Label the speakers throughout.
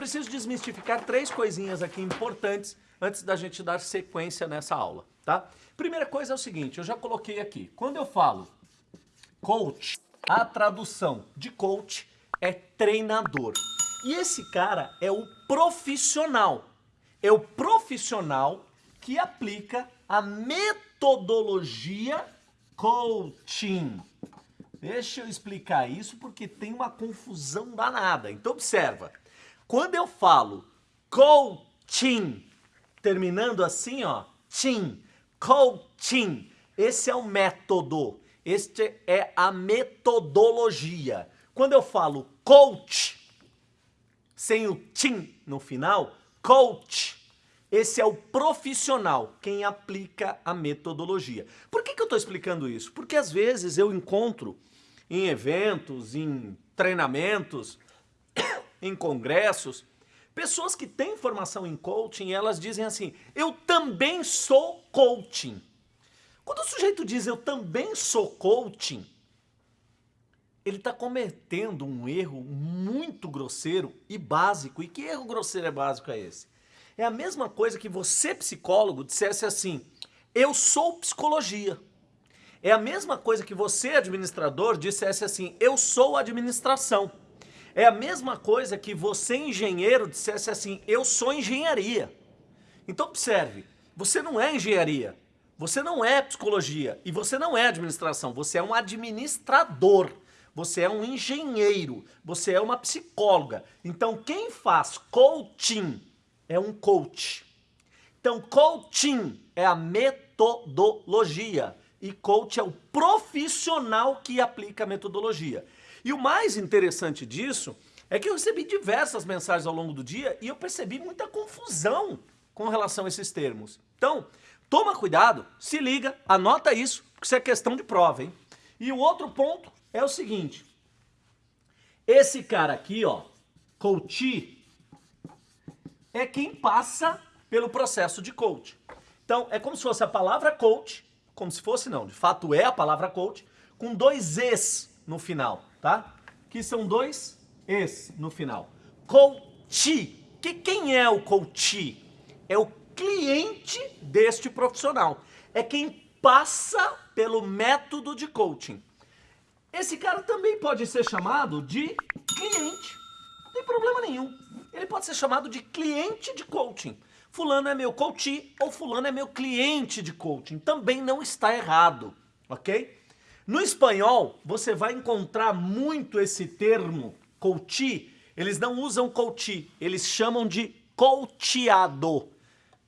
Speaker 1: preciso desmistificar três coisinhas aqui importantes antes da gente dar sequência nessa aula, tá? Primeira coisa é o seguinte, eu já coloquei aqui. Quando eu falo coach, a tradução de coach é treinador. E esse cara é o profissional. É o profissional que aplica a metodologia coaching. Deixa eu explicar isso porque tem uma confusão danada. Então observa. Quando eu falo coaching, terminando assim, ó, tim, coaching, esse é o método, este é a metodologia. Quando eu falo coach, sem o tim no final, coach, esse é o profissional, quem aplica a metodologia. Por que, que eu estou explicando isso? Porque às vezes eu encontro em eventos, em treinamentos, em congressos, pessoas que têm formação em coaching, elas dizem assim, eu também sou coaching. Quando o sujeito diz eu também sou coaching, ele está cometendo um erro muito grosseiro e básico. E que erro grosseiro e básico é esse? É a mesma coisa que você, psicólogo, dissesse assim, eu sou psicologia. É a mesma coisa que você, administrador, dissesse assim, eu sou administração. É a mesma coisa que você, engenheiro, dissesse assim, eu sou engenharia. Então observe, você não é engenharia, você não é psicologia e você não é administração, você é um administrador, você é um engenheiro, você é uma psicóloga. Então quem faz coaching é um coach. Então coaching é a metodologia e coach é o profissional que aplica a metodologia. E o mais interessante disso é que eu recebi diversas mensagens ao longo do dia e eu percebi muita confusão com relação a esses termos. Então, toma cuidado, se liga, anota isso, porque isso é questão de prova, hein? E o outro ponto é o seguinte, esse cara aqui, ó, coach, é quem passa pelo processo de coach. Então, é como se fosse a palavra coach, como se fosse não, de fato é a palavra coach, com dois Es no final tá? Que são dois es no final. Coach. Que quem é o coach? É o cliente deste profissional. É quem passa pelo método de coaching. Esse cara também pode ser chamado de cliente. Não tem problema nenhum. Ele pode ser chamado de cliente de coaching. Fulano é meu coach ou fulano é meu cliente de coaching. Também não está errado, ok? No espanhol, você vai encontrar muito esse termo, coach. Eles não usam coach, eles chamam de coachado.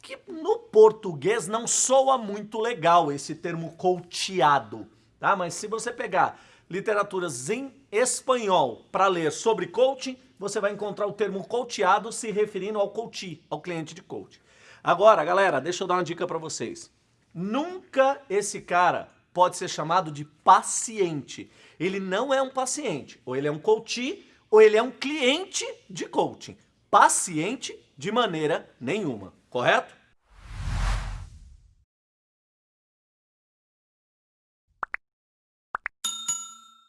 Speaker 1: Que no português não soa muito legal esse termo coachado, tá? Mas se você pegar literaturas em espanhol para ler sobre coaching, você vai encontrar o termo coachado se referindo ao coach, ao cliente de coach. Agora, galera, deixa eu dar uma dica para vocês. Nunca esse cara pode ser chamado de paciente. Ele não é um paciente, ou ele é um coach, ou ele é um cliente de coaching. Paciente de maneira nenhuma, correto?